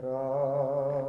Christ.